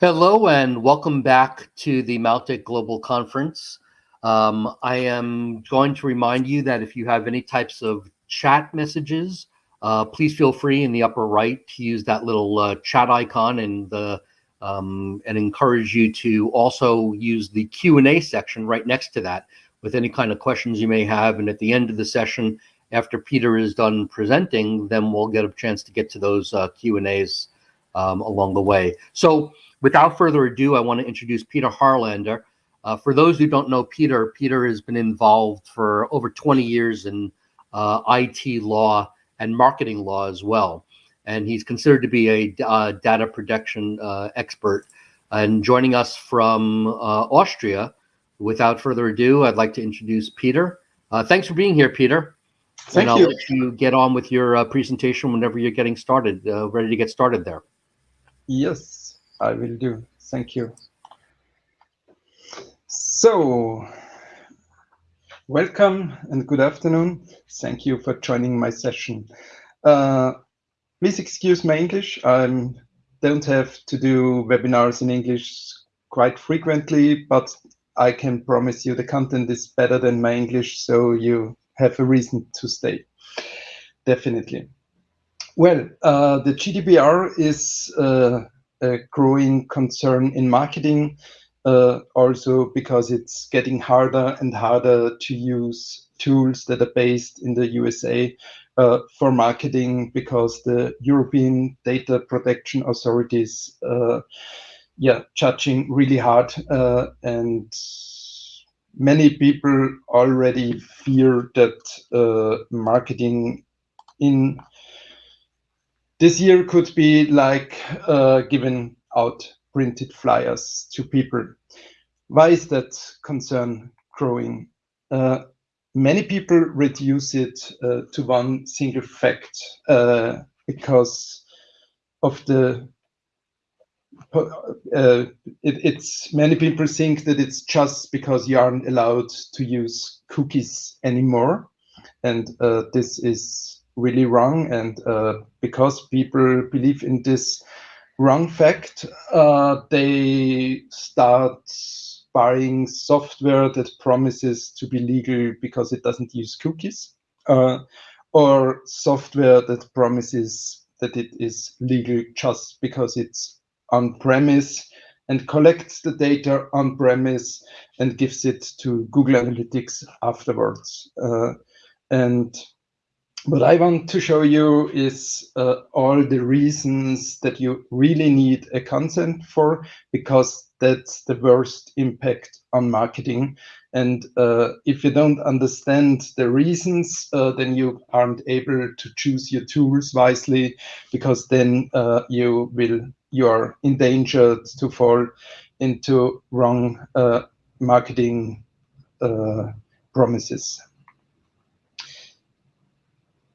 Hello and welcome back to the Mautic Global Conference. Um, I am going to remind you that if you have any types of chat messages, uh, please feel free in the upper right to use that little uh, chat icon and the um, and encourage you to also use the Q&A section right next to that with any kind of questions you may have. And at the end of the session, after Peter is done presenting, then we'll get a chance to get to those uh, Q&As um, along the way. So without further ado, I want to introduce Peter Harlander. Uh, for those who don't know Peter, Peter has been involved for over 20 years in uh, IT law and marketing law as well. And he's considered to be a uh, data protection uh, expert. And joining us from uh, Austria, without further ado, I'd like to introduce Peter. Uh, thanks for being here, Peter. Thank and I'll you. let you get on with your presentation whenever you're getting started, ready to get started there. Yes. I will do. Thank you. So, welcome and good afternoon. Thank you for joining my session. Uh, please excuse my English. I don't have to do webinars in English quite frequently, but I can promise you the content is better than my English, so you have a reason to stay. Definitely. Well, uh, the GDPR is uh, a growing concern in marketing, uh, also because it's getting harder and harder to use tools that are based in the USA uh, for marketing because the European data protection authorities, uh, yeah, judging really hard uh, and many people already fear that uh, marketing in this year could be like uh, giving out printed flyers to people. Why is that concern growing? Uh, many people reduce it uh, to one single fact uh, because of the uh, it, it's many people think that it's just because you aren't allowed to use cookies anymore and uh, this is really wrong. And uh, because people believe in this wrong fact, uh, they start buying software that promises to be legal because it doesn't use cookies, uh, or software that promises that it is legal just because it's on premise and collects the data on premise and gives it to Google Analytics afterwards. Uh, and what I want to show you is uh, all the reasons that you really need a consent for, because that's the worst impact on marketing. And uh, if you don't understand the reasons, uh, then you aren't able to choose your tools wisely, because then uh, you will you are endangered to fall into wrong uh, marketing uh, promises.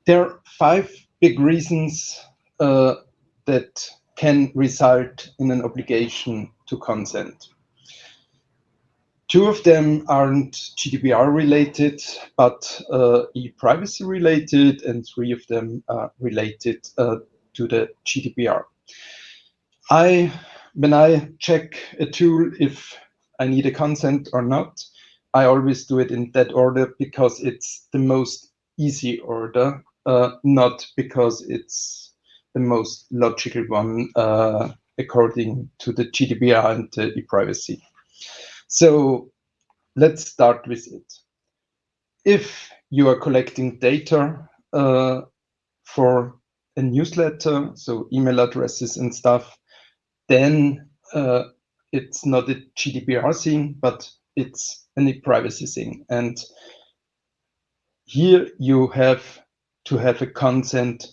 There are five big reasons uh, that can result in an obligation to consent. Two of them aren't GDPR related, but uh, e-privacy related, and three of them are related uh, to the GDPR. I, when I check a tool if I need a consent or not, I always do it in that order because it's the most easy order not because it's the most logical one uh, according to the GDPR and the e-privacy. So let's start with it. If you are collecting data uh, for a newsletter, so email addresses and stuff, then uh, it's not a GDPR thing, but it's an e-privacy thing. And here you have to have a consent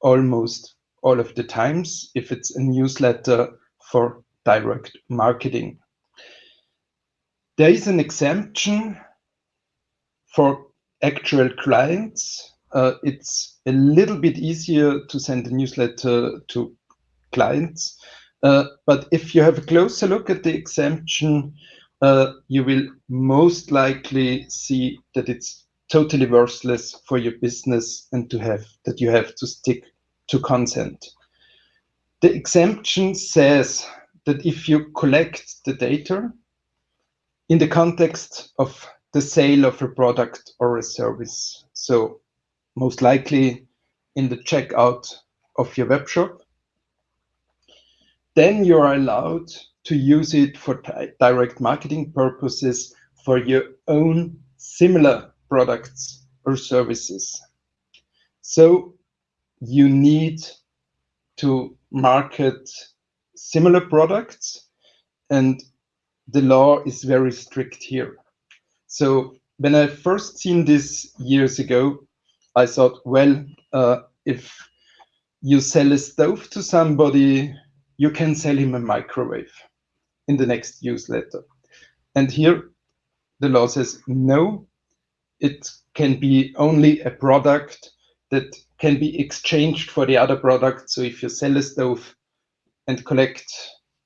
almost all of the times if it's a newsletter for direct marketing. There is an exemption for actual clients. Uh, it's a little bit easier to send a newsletter to clients. Uh, but if you have a closer look at the exemption, uh, you will most likely see that it's totally worthless for your business and to have that you have to stick to consent. The exemption says that if you collect the data in the context of the sale of a product or a service, so most likely in the checkout of your web shop, then you are allowed to use it for direct marketing purposes for your own similar products or services. So you need to market similar products and the law is very strict here. So when I first seen this years ago, I thought, well, uh, if you sell a stove to somebody, you can sell him a microwave in the next newsletter. And here the law says no, it can be only a product that can be exchanged for the other product. So if you sell a stove and collect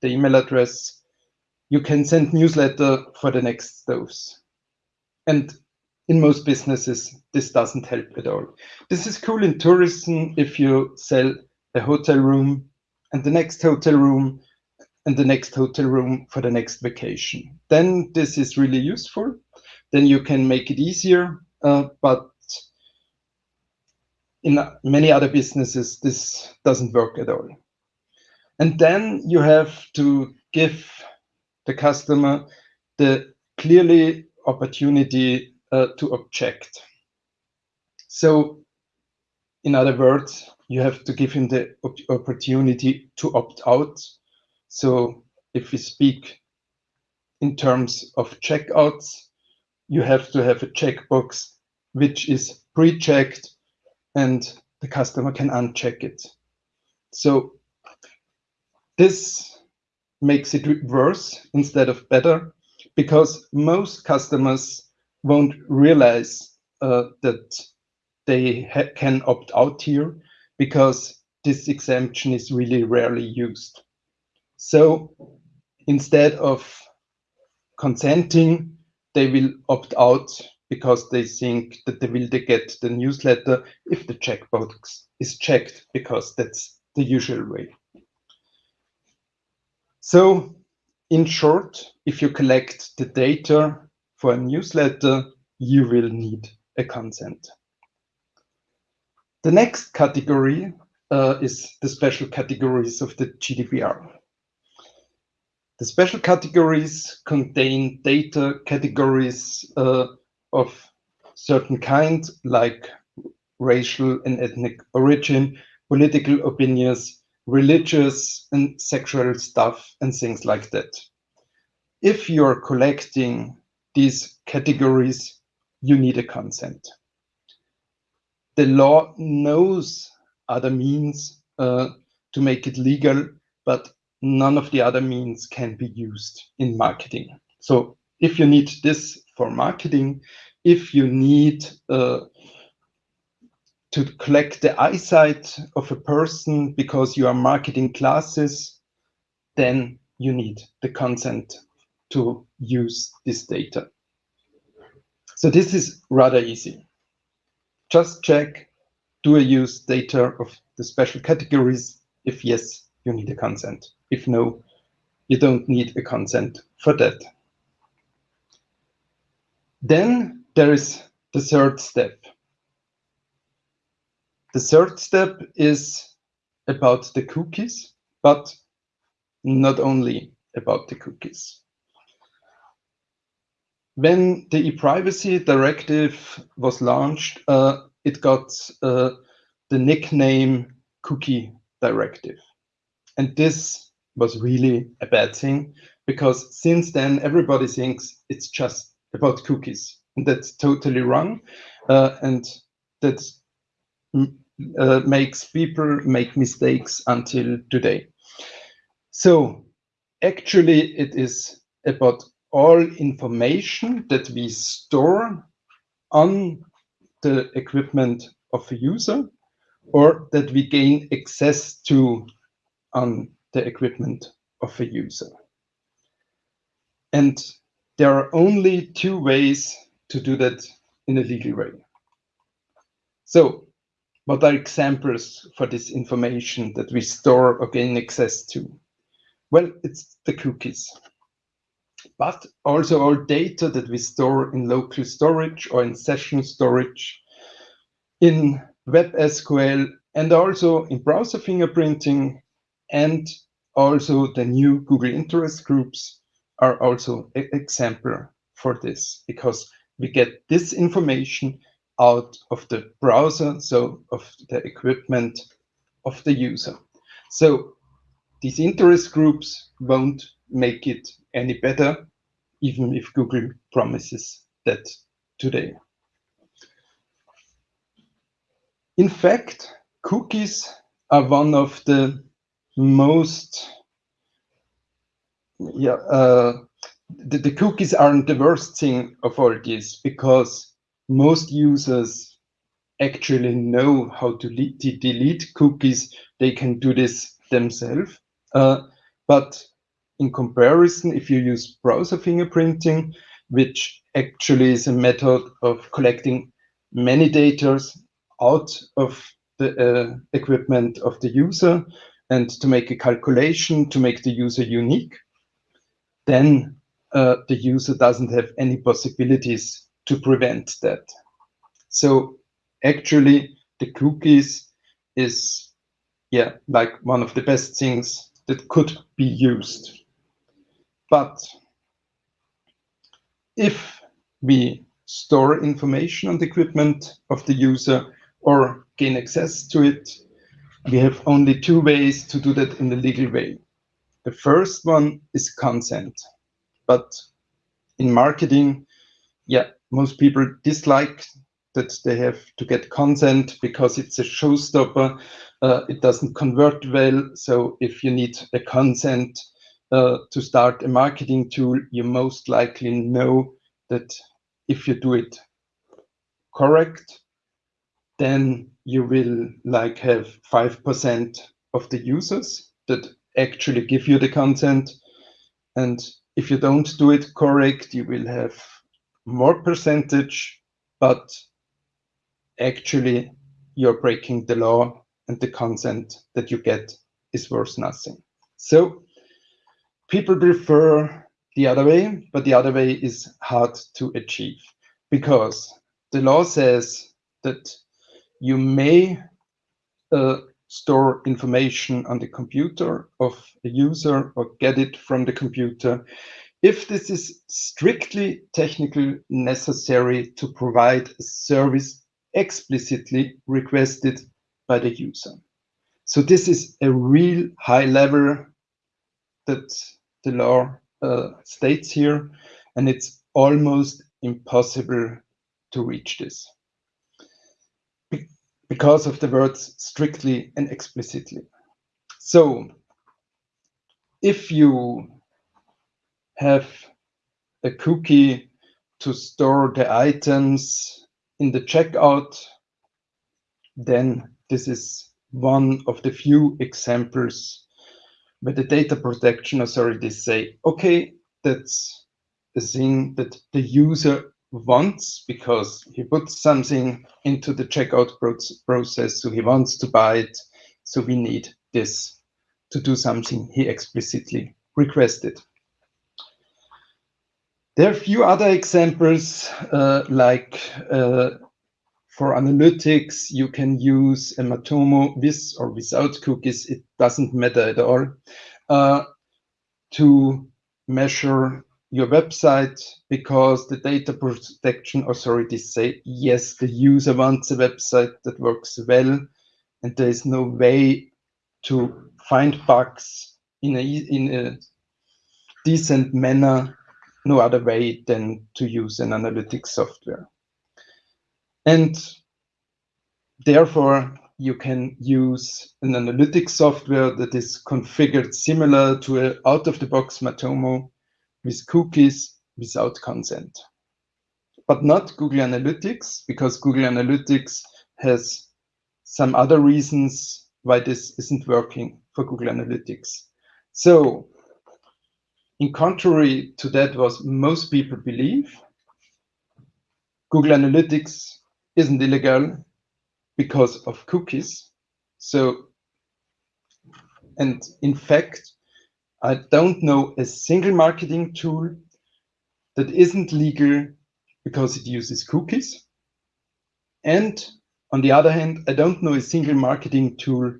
the email address, you can send newsletter for the next stoves. And in most businesses, this doesn't help at all. This is cool in tourism if you sell a hotel room and the next hotel room and the next hotel room for the next vacation. Then this is really useful. Then you can make it easier, uh, but in many other businesses, this doesn't work at all. And then you have to give the customer the clearly opportunity uh, to object. So, in other words, you have to give him the opportunity to opt out. So, if we speak in terms of checkouts, you have to have a checkbox which is pre-checked and the customer can uncheck it. So this makes it worse instead of better because most customers won't realize uh, that they can opt out here because this exemption is really rarely used. So instead of consenting, they will opt out because they think that they will get the newsletter if the checkbox is checked because that's the usual way. So in short, if you collect the data for a newsletter, you will need a consent. The next category uh, is the special categories of the GDPR. The special categories contain data categories uh, of certain kind, like racial and ethnic origin, political opinions, religious and sexual stuff, and things like that. If you're collecting these categories, you need a consent. The law knows other means uh, to make it legal, but none of the other means can be used in marketing. So if you need this for marketing, if you need uh, to collect the eyesight of a person because you are marketing classes, then you need the consent to use this data. So this is rather easy. Just check, do I use data of the special categories? If yes, you need a consent. If no, you don't need a consent for that. Then there is the third step. The third step is about the cookies, but not only about the cookies. When the e-privacy directive was launched, uh, it got uh, the nickname cookie directive. And this was really a bad thing because since then everybody thinks it's just about cookies. And that's totally wrong. Uh, and that uh, makes people make mistakes until today. So actually it is about all information that we store on the equipment of a user or that we gain access to on the equipment of a user. And there are only two ways to do that in a legal way. So what are examples for this information that we store or gain access to? Well, it's the cookies. But also all data that we store in local storage or in session storage, in Web SQL, and also in browser fingerprinting, and also the new Google interest groups are also an example for this because we get this information out of the browser, so of the equipment of the user. So these interest groups won't make it any better, even if Google promises that today. In fact, cookies are one of the most yeah uh, the, the cookies aren't the worst thing of all this because most users actually know how to delete cookies. They can do this themselves. Uh, but in comparison, if you use browser fingerprinting, which actually is a method of collecting many data out of the uh, equipment of the user and to make a calculation to make the user unique, then uh, the user doesn't have any possibilities to prevent that. So actually the cookies is yeah like one of the best things that could be used. But if we store information on the equipment of the user or gain access to it, we have only two ways to do that in the legal way. The first one is consent. But in marketing, yeah, most people dislike that they have to get consent because it's a showstopper. Uh, it doesn't convert well. So if you need a consent uh, to start a marketing tool, you most likely know that if you do it correct, then you will like have 5% of the users that actually give you the consent. And if you don't do it correct, you will have more percentage, but actually you're breaking the law and the consent that you get is worth nothing. So people prefer the other way, but the other way is hard to achieve because the law says that you may uh, store information on the computer of a user or get it from the computer if this is strictly technically necessary to provide a service explicitly requested by the user. So this is a real high level that the law uh, states here, and it's almost impossible to reach this because of the words strictly and explicitly. So if you have a cookie to store the items in the checkout, then this is one of the few examples where the data protection authorities say, okay, that's a thing that the user wants because he puts something into the checkout process, so he wants to buy it. So we need this to do something he explicitly requested. There are a few other examples, uh, like uh, for analytics, you can use a Matomo with or without cookies, it doesn't matter at all, uh, to measure your website because the data protection authorities say, yes, the user wants a website that works well, and there is no way to find bugs in a, in a decent manner, no other way than to use an analytics software. And therefore, you can use an analytics software that is configured similar to an out-of-the-box Matomo with cookies without consent. But not Google Analytics, because Google Analytics has some other reasons why this isn't working for Google Analytics. So, in contrary to that what most people believe, Google Analytics isn't illegal because of cookies. So, and in fact, I don't know a single marketing tool that isn't legal because it uses cookies. And on the other hand, I don't know a single marketing tool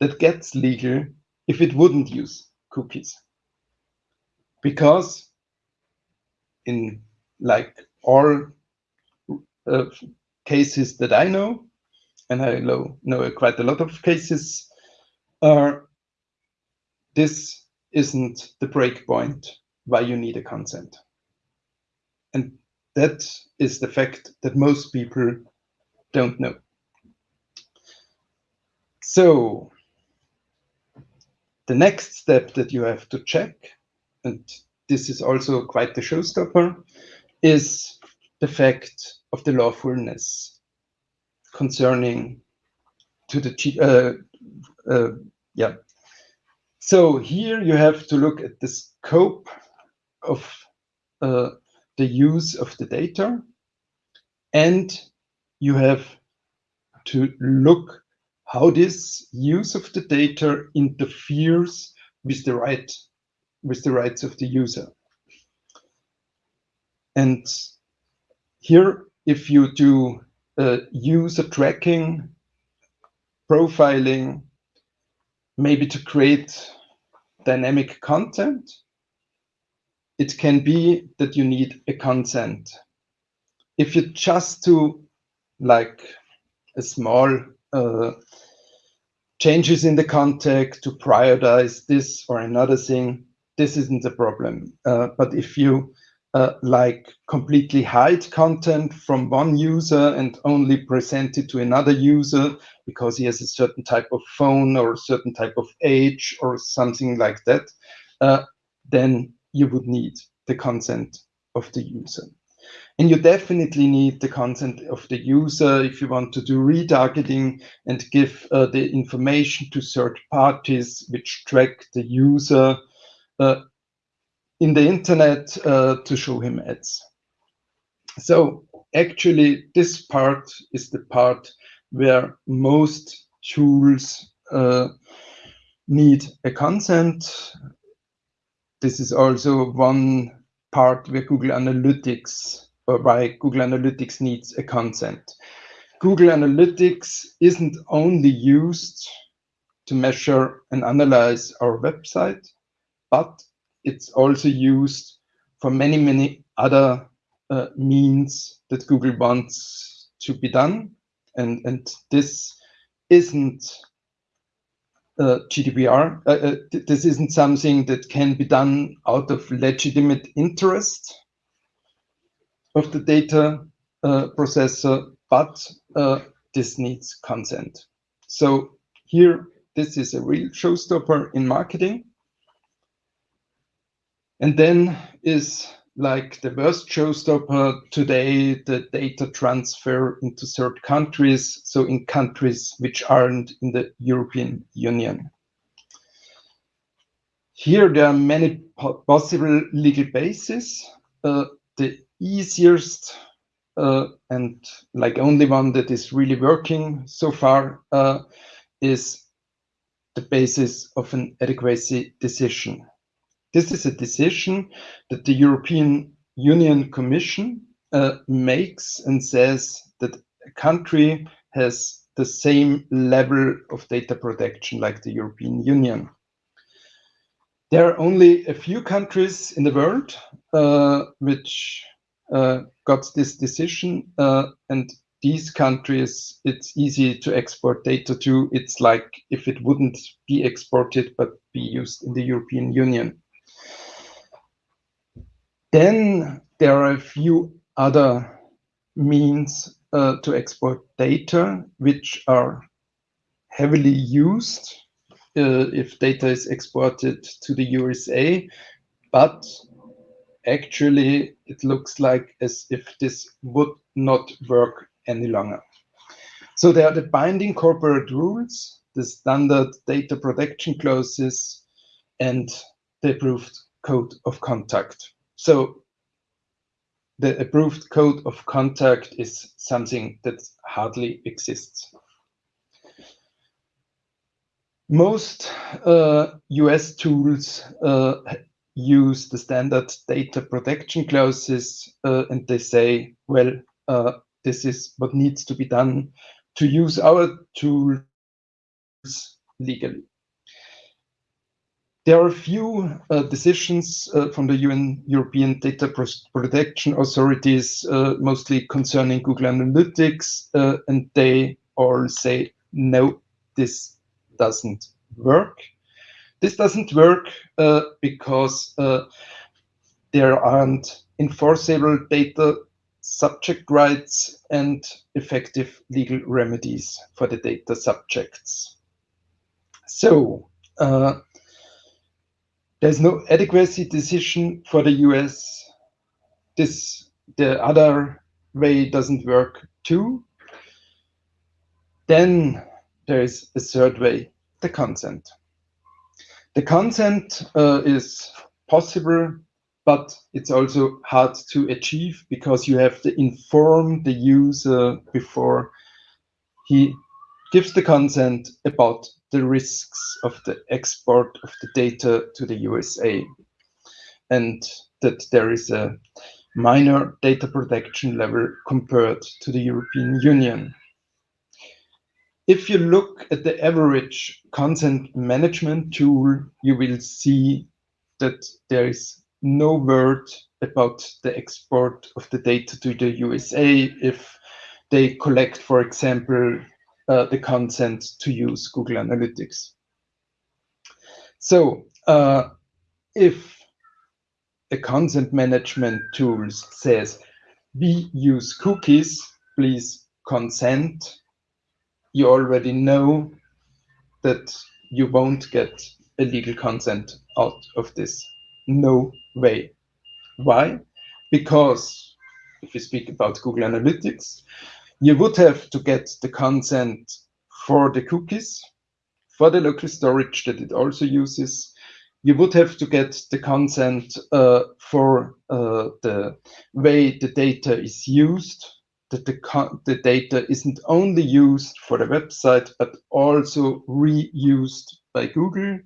that gets legal if it wouldn't use cookies. Because in like all uh, cases that I know, and I know, know quite a lot of cases, uh, this isn't the breakpoint why you need a consent. And that is the fact that most people don't know. So the next step that you have to check, and this is also quite the showstopper, is the fact of the lawfulness concerning to the uh, uh, yeah. So here you have to look at the scope of uh, the use of the data, and you have to look how this use of the data interferes with the right with the rights of the user. And here, if you do uh, user tracking, profiling, maybe to create dynamic content, it can be that you need a consent. If you just do like a small uh, changes in the context to prioritize this or another thing, this isn't a problem. Uh, but if you uh, like completely hide content from one user and only present it to another user because he has a certain type of phone or a certain type of age or something like that, uh, then you would need the consent of the user. And you definitely need the consent of the user if you want to do retargeting and give uh, the information to third parties which track the user uh, in the internet uh, to show him ads. So actually this part is the part where most tools uh, need a consent. This is also one part where Google Analytics, or why Google Analytics needs a consent. Google Analytics isn't only used to measure and analyze our website, but it's also used for many, many other uh, means that Google wants to be done. And, and this isn't uh, GDPR. Uh, uh, th this isn't something that can be done out of legitimate interest of the data uh, processor, but uh, this needs consent. So here, this is a real showstopper in marketing. And then is like the worst showstopper today, the data transfer into third countries, so in countries which aren't in the European Union. Here there are many possible legal bases. Uh, the easiest uh, and like only one that is really working so far uh, is the basis of an adequacy decision. This is a decision that the European Union Commission uh, makes and says that a country has the same level of data protection like the European Union. There are only a few countries in the world uh, which uh, got this decision, uh, and these countries, it's easy to export data to. It's like if it wouldn't be exported but be used in the European Union. Then there are a few other means uh, to export data which are heavily used uh, if data is exported to the USA, but actually it looks like as if this would not work any longer. So there are the binding corporate rules, the standard data protection clauses, and the approved code of conduct. So the approved code of conduct is something that hardly exists. Most uh, US tools uh, use the standard data protection clauses uh, and they say, well, uh, this is what needs to be done to use our tools legally. There are a few uh, decisions uh, from the UN European Data Protection Authorities, uh, mostly concerning Google Analytics, uh, and they all say, no, this doesn't work. This doesn't work uh, because uh, there aren't enforceable data subject rights and effective legal remedies for the data subjects. So uh, there's no adequacy decision for the US. This the other way doesn't work too. Then there is a third way, the consent. The consent uh, is possible, but it's also hard to achieve because you have to inform the user before he gives the consent about the risks of the export of the data to the USA and that there is a minor data protection level compared to the European Union. If you look at the average consent management tool, you will see that there is no word about the export of the data to the USA if they collect, for example, uh, the consent to use Google Analytics. So uh, if a consent management tool says, we use cookies, please consent, you already know that you won't get a legal consent out of this. No way. Why? Because if we speak about Google Analytics, you would have to get the consent for the cookies, for the local storage that it also uses. You would have to get the consent uh, for uh, the way the data is used, that the, the data isn't only used for the website, but also reused by Google.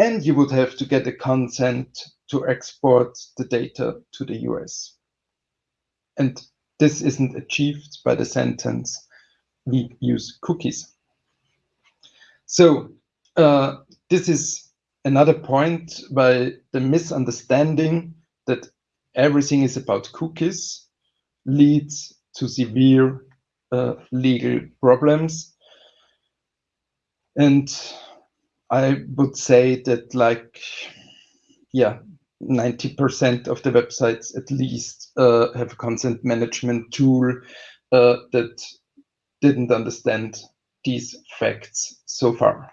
And you would have to get a consent to export the data to the US. And this isn't achieved by the sentence, we use cookies. So uh, this is another point by the misunderstanding that everything is about cookies leads to severe uh, legal problems. And I would say that like, yeah, 90% of the websites at least uh, have a consent management tool uh, that didn't understand these facts so far.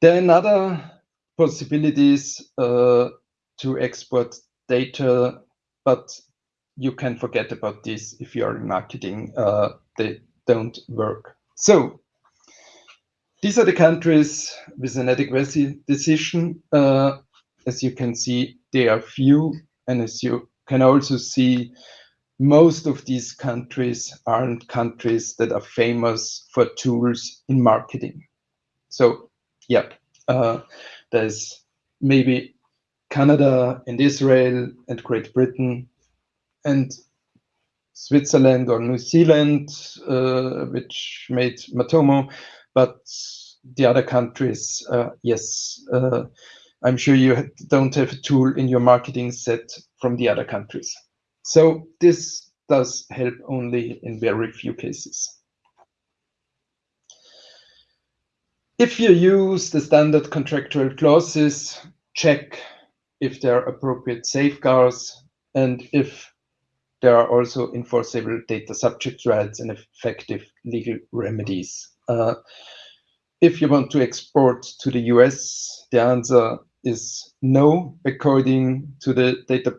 There are another possibilities uh, to export data, but you can forget about this if you are in marketing. Uh, they don't work. So these are the countries with an adequacy decision. As you can see, they are few. And as you can also see, most of these countries aren't countries that are famous for tools in marketing. So yeah, uh, there's maybe Canada and Israel and Great Britain and Switzerland or New Zealand, uh, which made Matomo, but the other countries, uh, yes, uh, I'm sure you don't have a tool in your marketing set from the other countries. So this does help only in very few cases. If you use the standard contractual clauses, check if there are appropriate safeguards and if there are also enforceable data subject rights and effective legal remedies. Uh, if you want to export to the US, the answer is no, according to the data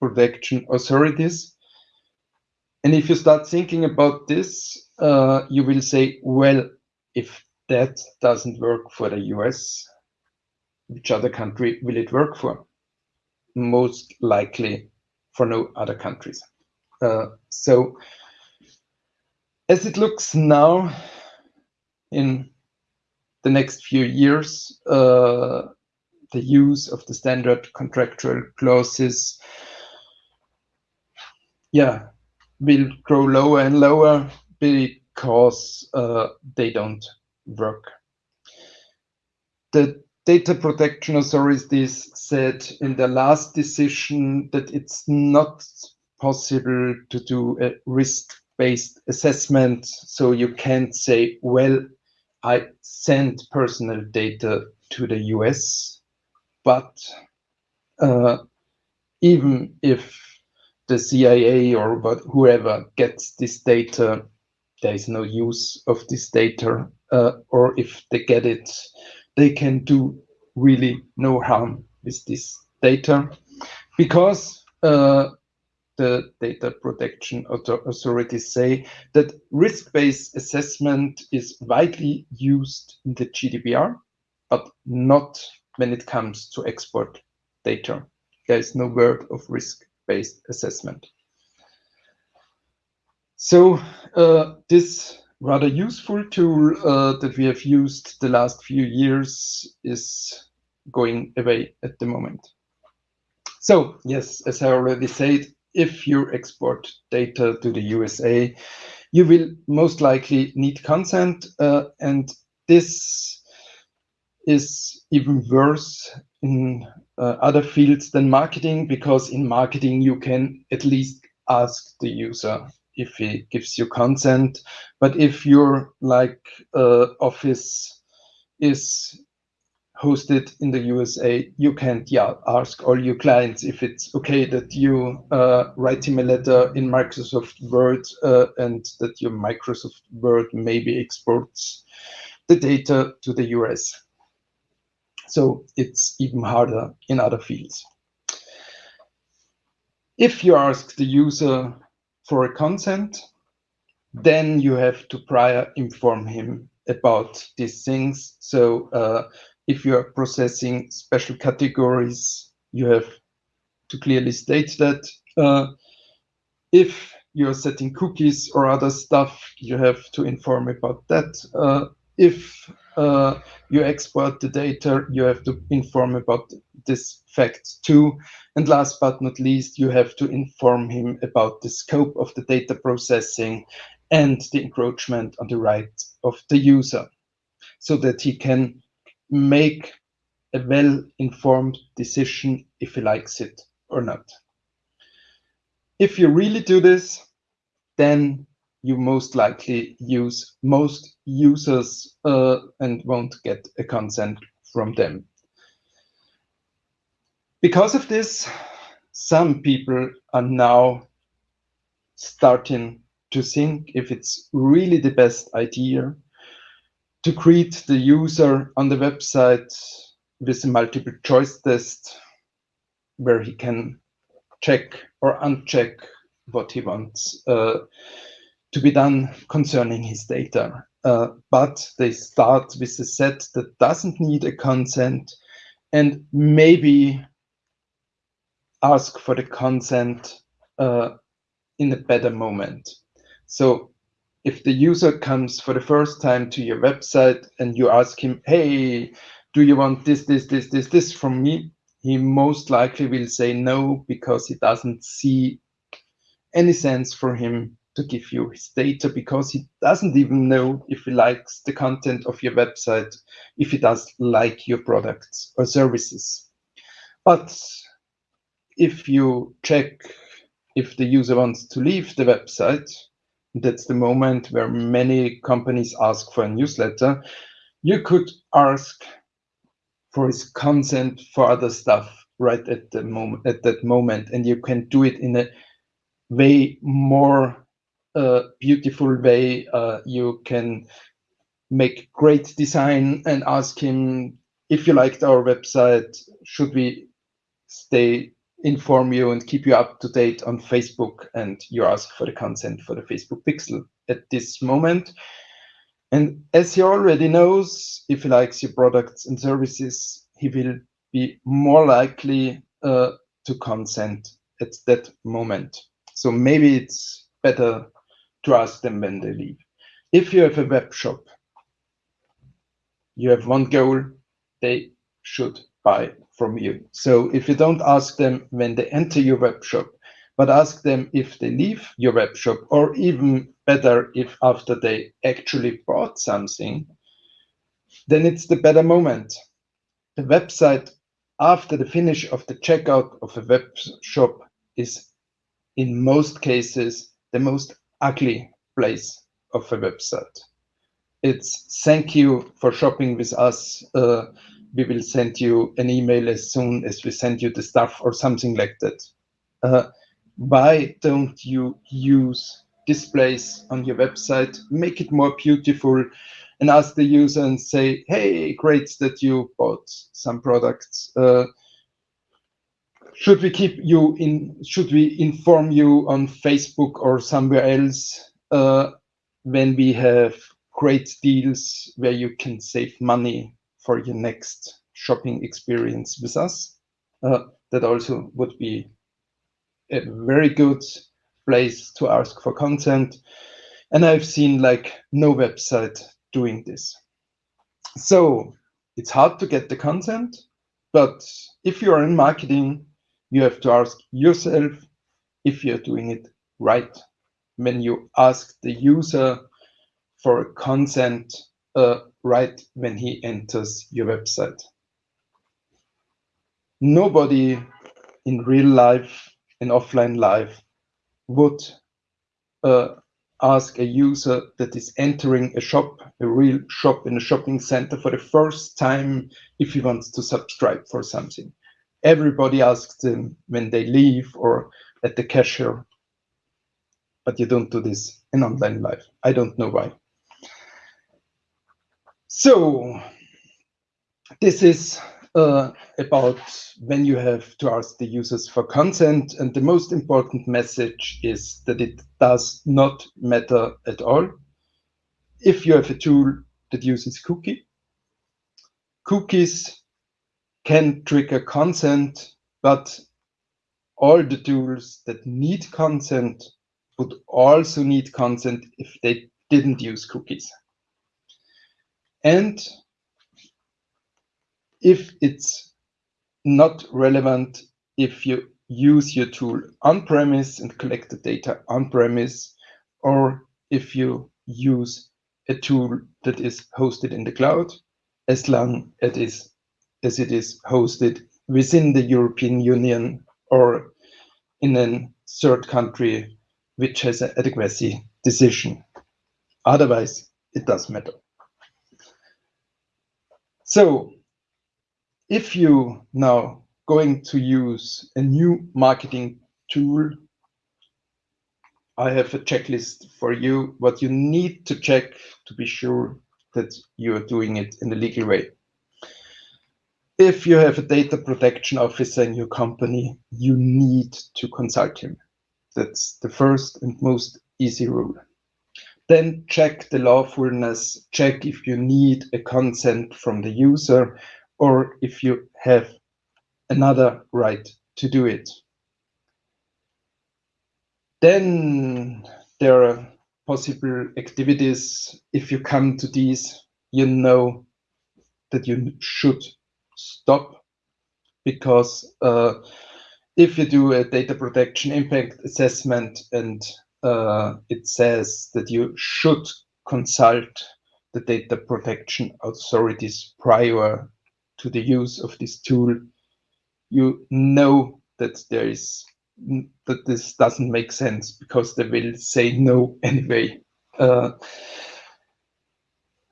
protection authorities. And if you start thinking about this, uh, you will say, well, if that doesn't work for the US, which other country will it work for? Most likely for no other countries. Uh, so as it looks now in the next few years, uh, the use of the standard contractual clauses, yeah, will grow lower and lower because uh, they don't work. The data protection authorities said in the last decision that it's not possible to do a risk-based assessment. So you can't say, well, I sent personal data to the US, but uh, even if the CIA or whoever gets this data, there is no use of this data, uh, or if they get it, they can do really no harm with this data. Because uh, the data protection authorities say that risk-based assessment is widely used in the GDPR, but not when it comes to export data. There is no word of risk-based assessment. So uh, this rather useful tool uh, that we have used the last few years is going away at the moment. So yes, as I already said, if you export data to the USA, you will most likely need consent, uh, and this is even worse in uh, other fields than marketing, because in marketing you can at least ask the user if he gives you consent. But if your like uh, office is hosted in the USA, you can yeah ask all your clients if it's okay that you uh, write him a letter in Microsoft Word uh, and that your Microsoft Word maybe exports the data to the US. So it's even harder in other fields. If you ask the user for a consent, then you have to prior inform him about these things. So uh, if you are processing special categories, you have to clearly state that. Uh, if you're setting cookies or other stuff, you have to inform about that. Uh, if uh, you export the data, you have to inform about this fact too. And last but not least, you have to inform him about the scope of the data processing and the encroachment on the right of the user so that he can make a well-informed decision if he likes it or not. If you really do this, then you most likely use most users uh, and won't get a consent from them. Because of this, some people are now starting to think if it's really the best idea to greet the user on the website with a multiple choice test where he can check or uncheck what he wants uh, to be done concerning his data. Uh, but they start with a set that doesn't need a consent and maybe ask for the consent uh, in a better moment. So if the user comes for the first time to your website and you ask him, hey, do you want this, this, this, this, this from me? He most likely will say no because he doesn't see any sense for him to give you his data because he doesn't even know if he likes the content of your website, if he does like your products or services. But if you check if the user wants to leave the website, that's the moment where many companies ask for a newsletter. You could ask for his consent for other stuff right at the moment at that moment and you can do it in a way more uh, beautiful way uh, you can make great design and ask him if you liked our website should we stay inform you and keep you up to date on Facebook and you ask for the consent for the Facebook pixel at this moment. And as he already knows, if he likes your products and services, he will be more likely uh, to consent at that moment. So maybe it's better ask them when they leave. If you have a web shop you have one goal, they should buy from you. So if you don't ask them when they enter your web shop, but ask them if they leave your web shop, or even better, if after they actually bought something, then it's the better moment. The website after the finish of the checkout of a web shop is in most cases the most ugly place of a website. It's thank you for shopping with us. Uh, we will send you an email as soon as we send you the stuff or something like that. Uh, why don't you use displays on your website, make it more beautiful, and ask the user and say, hey, great that you bought some products. Uh, should we keep you in, should we inform you on Facebook or somewhere else uh, when we have great deals where you can save money for your next shopping experience with us? Uh, that also would be a very good place to ask for consent. And I've seen like no website doing this. So it's hard to get the consent, but if you are in marketing, you have to ask yourself if you're doing it right. When you ask the user for consent uh, right when he enters your website. Nobody in real life in offline life would uh, ask a user that is entering a shop, a real shop in a shopping center for the first time if he wants to subscribe for something. Everybody asks them when they leave or at the cashier, but you don't do this in online life. I don't know why. So this is uh, about when you have to ask the users for consent. And the most important message is that it does not matter at all. If you have a tool that uses cookie, cookies can trigger consent, but all the tools that need consent would also need consent if they didn't use cookies. And if it's not relevant if you use your tool on-premise and collect the data on-premise, or if you use a tool that is hosted in the cloud, as long as it is, as it is hosted within the European Union or in a third country which has an adequacy decision. Otherwise, it does matter. So if you now going to use a new marketing tool, I have a checklist for you, what you need to check to be sure that you are doing it in a legal way. If you have a data protection officer in your company, you need to consult him. That's the first and most easy rule. Then check the lawfulness, check if you need a consent from the user or if you have another right to do it. Then there are possible activities. If you come to these, you know that you should stop because uh, if you do a data protection impact assessment and uh, it says that you should consult the data protection authorities prior to the use of this tool, you know that there is that this doesn't make sense because they will say no anyway. Uh,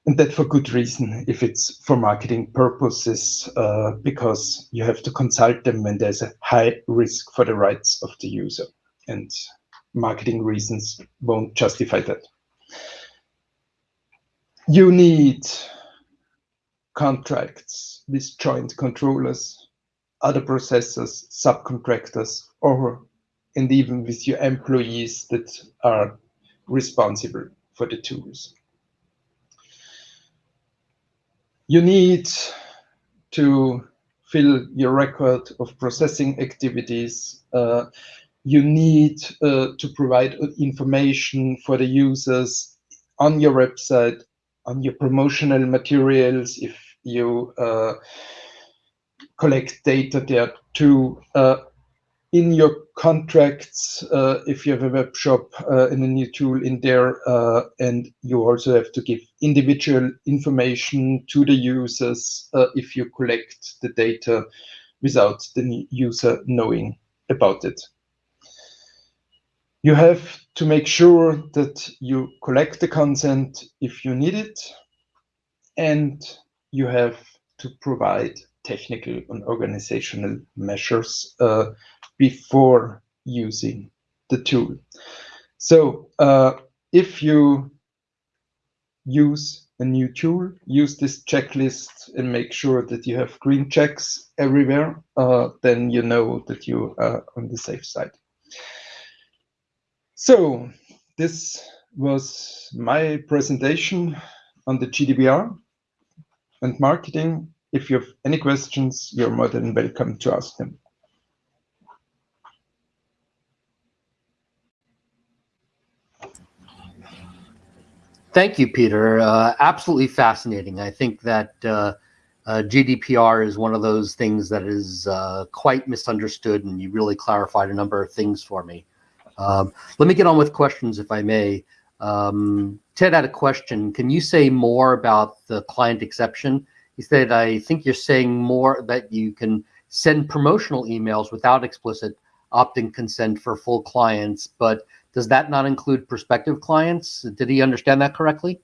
and that for good reason if it's for marketing purposes uh, because you have to consult them when there's a high risk for the rights of the user and marketing reasons won't justify that you need contracts with joint controllers, other processors, subcontractors, or and even with your employees that are responsible for the tools. You need to fill your record of processing activities. Uh, you need uh, to provide information for the users on your website on your promotional materials, if you uh, collect data there too. In your contracts, uh, if you have a web shop uh, and a new tool in there, uh, and you also have to give individual information to the users uh, if you collect the data without the user knowing about it. You have to make sure that you collect the consent if you need it, and you have to provide technical and organizational measures uh, before using the tool. So uh, if you use a new tool, use this checklist and make sure that you have green checks everywhere, uh, then you know that you are on the safe side. So this was my presentation on the GDPR and marketing. If you have any questions, you're more than welcome to ask them. Thank you, Peter. Uh, absolutely fascinating. I think that uh, uh, GDPR is one of those things that is uh, quite misunderstood, and you really clarified a number of things for me. Um, let me get on with questions, if I may. Um, Ted had a question. Can you say more about the client exception? He said, I think you're saying more that you can send promotional emails without explicit opt-in consent for full clients, but does that not include prospective clients? Did he understand that correctly?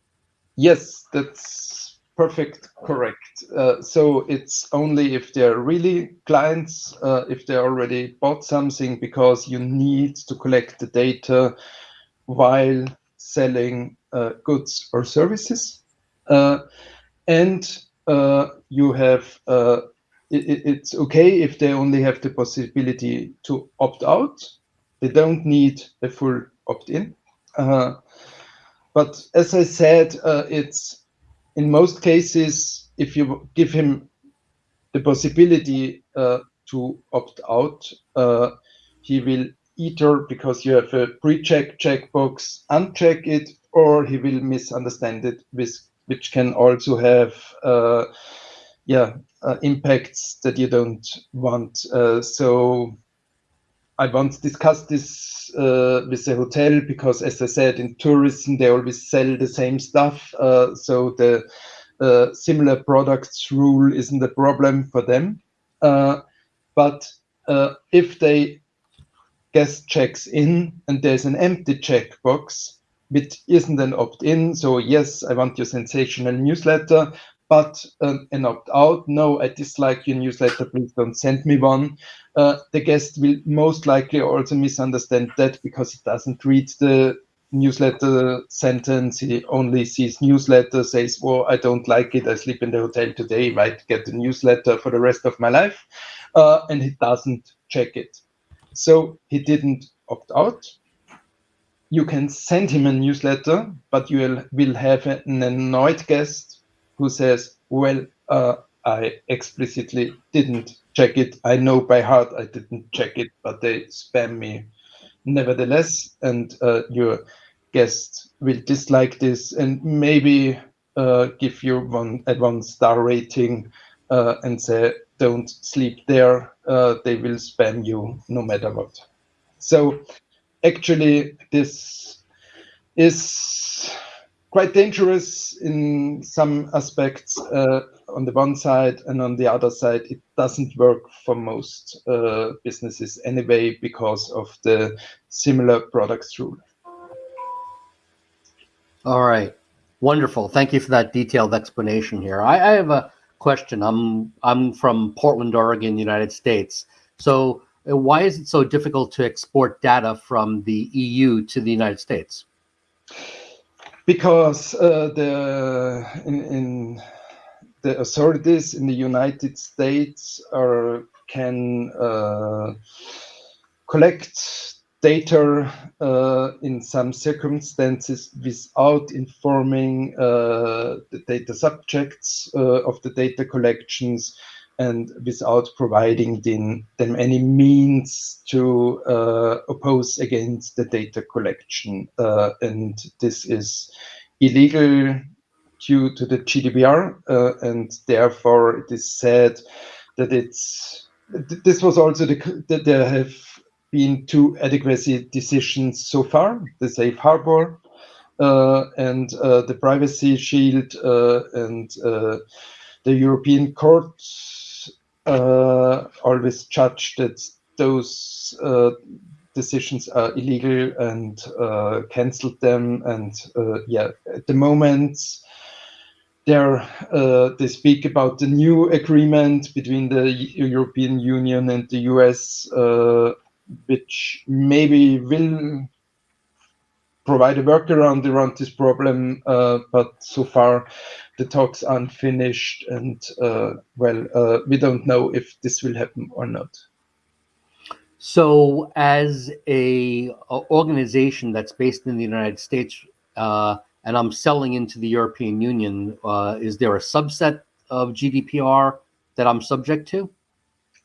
Yes, that's perfect, correct. Uh, so it's only if they're really clients, uh, if they already bought something, because you need to collect the data while selling uh, goods or services. Uh, and you have uh, it, it's okay if they only have the possibility to opt out they don't need a full opt-in. Uh, but as I said, uh, it's in most cases, if you give him the possibility uh, to opt out, uh, he will either, because you have a pre-check checkbox, uncheck it, or he will misunderstand it, with, which can also have uh, yeah, uh, impacts that you don't want. so I once discussed this uh, with the hotel because, as I said, in tourism they always sell the same stuff, uh, so the uh, similar products rule isn't a problem for them. Uh, but uh, if they guest checks in and there's an empty checkbox, which isn't an opt-in, so yes, I want your sensational newsletter, but um, an opt-out, no, I dislike your newsletter, please don't send me one. Uh, the guest will most likely also misunderstand that because he doesn't read the newsletter sentence. He only sees newsletter, says, well, I don't like it. I sleep in the hotel today, might get the newsletter for the rest of my life. Uh, and he doesn't check it. So he didn't opt out. You can send him a newsletter, but you will, have an annoyed guest who says, well, uh, I explicitly didn't check it. I know by heart I didn't check it, but they spam me nevertheless. And uh, your guest will dislike this and maybe uh, give you one at one star rating uh, and say, don't sleep there. Uh, they will spam you no matter what. So actually, this is quite dangerous in some aspects uh, on the one side and on the other side it doesn't work for most uh, businesses anyway because of the similar products rule. All right. Wonderful. Thank you for that detailed explanation here. I, I have a question. I'm i'm from portland oregon united states. So why is it so difficult to export data from the eu to the united states? Because uh, the in, in, the authorities in the United States are can uh, collect data uh, in some circumstances without informing uh, the data subjects uh, of the data collections and without providing them, them any means to uh, oppose against the data collection. Uh, and this is illegal due to the GDPR, uh, and therefore it is said that it's. This was also the that there have been two adequacy decisions so far: the safe harbor uh, and uh, the privacy shield, uh, and the European Court uh, always judged that those uh, decisions are illegal and uh, cancelled them. And uh, yeah, at the moment, there uh, they speak about the new agreement between the European Union and the US, uh, which maybe will provide a workaround around this problem, uh, but so far the talks aren't finished, and uh, well, uh, we don't know if this will happen or not. So, as a, a organization that's based in the United States, uh, and I'm selling into the European Union, uh, is there a subset of GDPR that I'm subject to?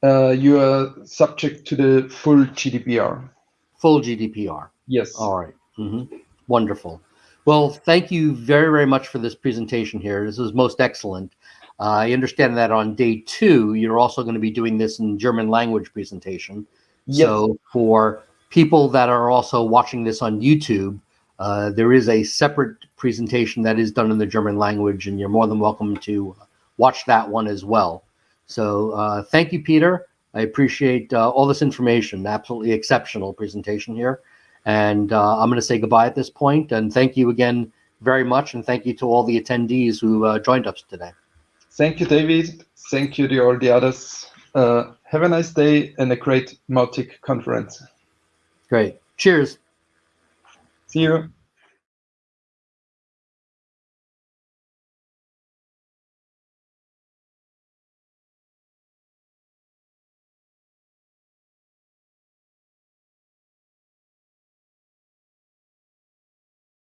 Uh, you are subject to the full GDPR. Full GDPR. Yes. All right. mm -hmm. Wonderful. Well, thank you very, very much for this presentation here. This is most excellent. Uh, I understand that on day two, you're also going to be doing this in German language presentation. Yes. So for people that are also watching this on YouTube, uh, there is a separate presentation that is done in the German language, and you're more than welcome to watch that one as well. So uh, thank you, Peter. I appreciate uh, all this information. Absolutely exceptional presentation here. And uh, I'm going to say goodbye at this point. And thank you again very much. And thank you to all the attendees who uh, joined us today. Thank you, David. Thank you to all the others. Uh, have a nice day and a great Mautic conference. Great. Cheers. See you.